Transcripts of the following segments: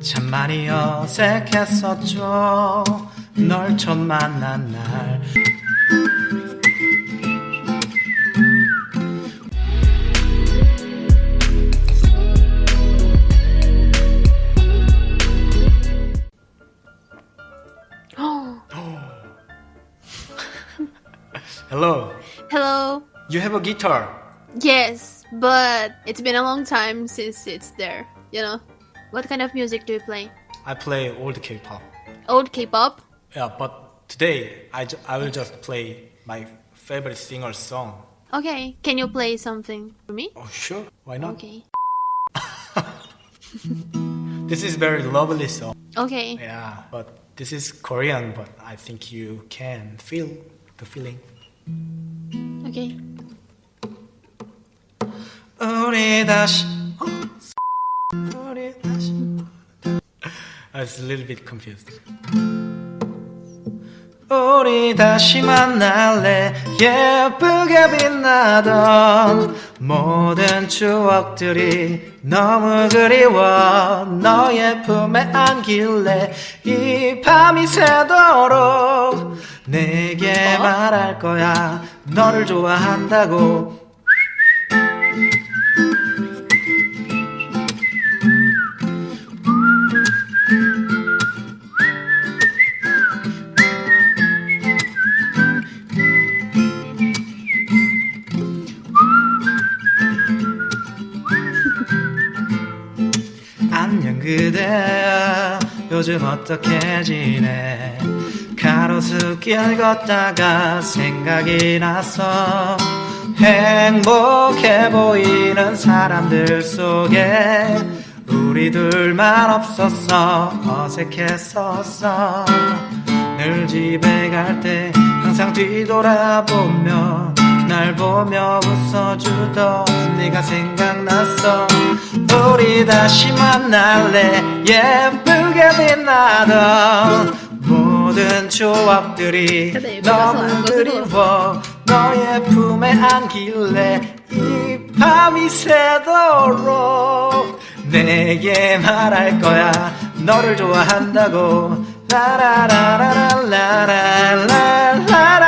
참 많이 어색했었죠 널 처음 만난 날 Hello Hello. You have a guitar Yes, but it's been a long time since it's there. You know, what kind of music do you play? I play old K-pop Old K-pop. Yeah, but today I, ju- I will just play my favorite singer's song. Okay, can you play something for me? Oh, sure. Why not? Okay. This is very lovely song. Okay. Yeah, but this is Korean, but I think you can feel the feeling. Okay. 우리 다시 I was a little bit confused. 우리 다시 만날래? 예쁘게 빛나던 모든 추억들이 너무 그리워. 너의 품에 안길래 이 밤이 새도록 내게 말할 거야. 너를 좋아한다고 그대야 요즘 어떻게 지내? 가로수길 걷다가 생각이 나서 행복해 보이는 사람들 속에 우리 둘만 없었어. 어색했었어. 늘 집에 갈 때 항상 뒤돌아보며 날 보며 웃어주던 네가 생각났어. 우리 다시 만날래? 예쁘게 빛나던 모든 추억들이 근데 너무 그리워. 너의 품에 안길래 이 밤이 새도록 내게 말할 거야. 너를 좋아한다고. 라라라라라라라라라라라라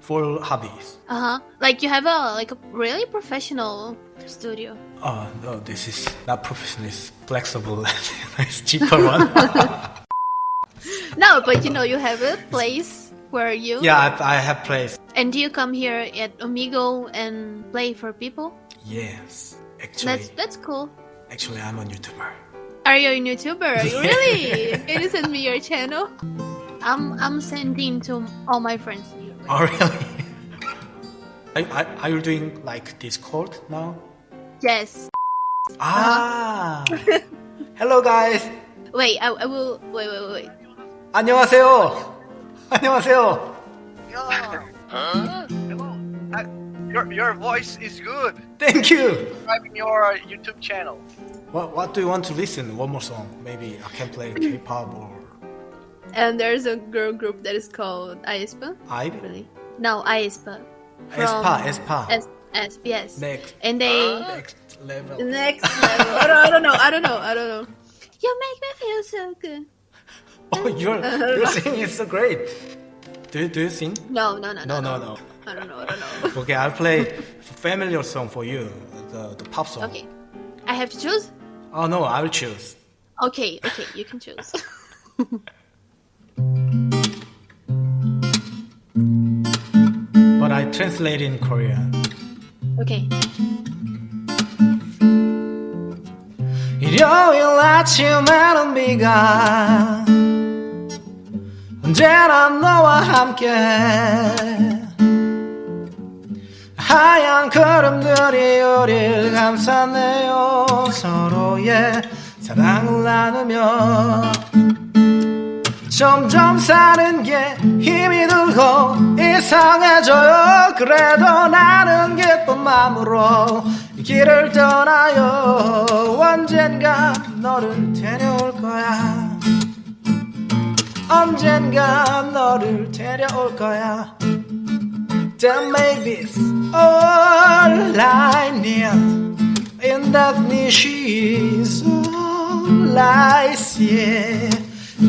for hobbies. Uh huh. Like you have a like a really professional studio. Oh, no, this is not professional, it's flexible. it's cheaper one. No, but you know you have a place where you yeah, I, I have place. And do you come here at Omegle and play for people? Yes, actually, That's that's cool. actually, I'm a YouTuber. Are you a YouTuber? really? Can you send me your channel? I'm I'm sending to all my friends. Oh, really? are, are, are you doing like Discord now? Yes. Ah, hello guys. Wait, I, I will. Wait, wait, wait. 안녕하세요. 안녕하세요. Yeah. Hello. Uh, your your voice is good. Thank you. Subscribing your YouTube channel. What, what do you want to listen? One more song. Maybe I can play K-pop or and there's a girl group that is called aespa. I. Really? No, aespa. Espa, Espa. S S yes. Next, And they ah. next level. next level. I, don't, I don't know. I don't know. I don't know. You make me feel so good. Oh, your your singing is so great. Do you, do you sing? No, no, no, No, no, no, no. I don't know. I don't know. Okay, I'll play familiar song for you, the the pop song. Okay, I have to choose. Oh no, I will choose. Okay, okay, you can choose. I translate in Korean. okay. 일요일 아침에는 비가 언제나 너와 함께 하얀 구름들이 우릴 감싸네요 서로의 사랑을 나누며 점점 사는 게 힘이 들고 이상해져요 그래도 나는 기쁜 마음으로 길을 떠나요 언젠가 너를 데려올 거야 언젠가 너를 데려올 거야 Then maybe it's all I need me she is all I see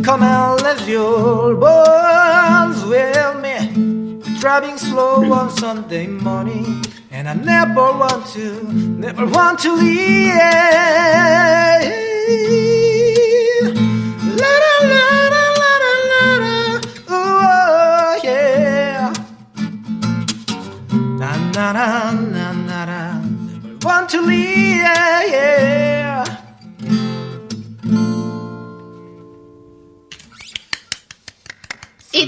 Come and let your bones with me Driving slow on Sunday morning And I never want to, never want to leave. La la la la la la la la Oh, oh yeah. Na na na na na na. Never want to leave yeah.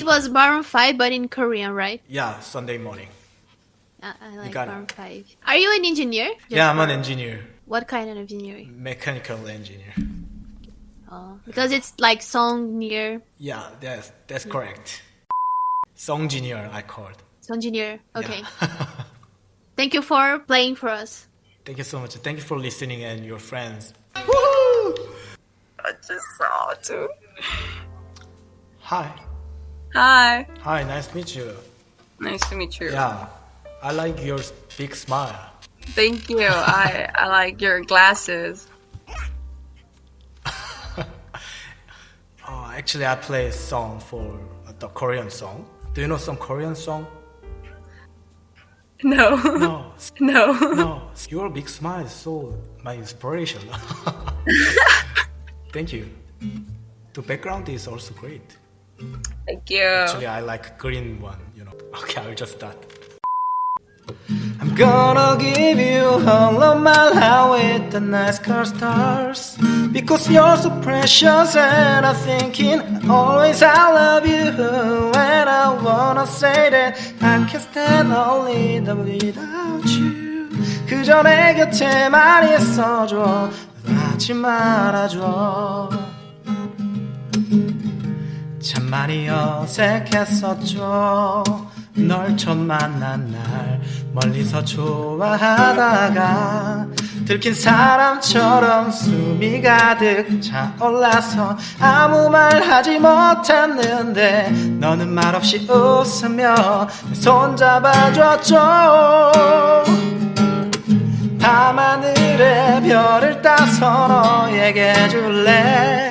It was Maroon 5, but in Korean, right? Yeah, Sunday morning. Uh, I like got it. Maroon 5. Are you an engineer? Just Yeah, I'm an engineer, What kind of engineering? mechanical engineer. Oh, because it's like song near Yeah, that's that's correct. Song engineer, I called. song engineer. Okay. Yeah. Thank you for playing for us. Thank you so much. Thank you for listening and your friends. I just saw too. Hi. Hi. Hi, nice to meet you. Nice to meet you. Yeah, I like your big smile. Thank you. I I like your glasses. Oh, actually, I play a song for uh, the Korean song. Do you know some Korean song? No. No, no. no. Your big smile is so my inspiration. Thank you. The background is also great. Thank you. Actually, I like green one. You know. Okay, I'll just start. I'm gonna give you all of my life with the nice car stars Because you're so precious and I'm thinking always I love you And I wanna say that I can't stand only the without you 그저 내 곁에만 있어줘 하지 말아줘 참 많이 어색했었죠. 널 처음 만난 날 멀리서 좋아하다가 들킨 사람처럼 숨이 가득 차올라서 아무 말 하지 못했는데 너는 말없이 웃으며 내손 잡아줬죠. 밤하늘에 별을 따서 너에게 줄래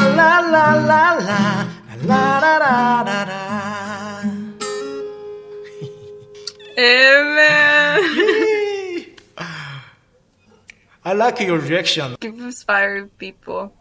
like your reaction. Give inspire people.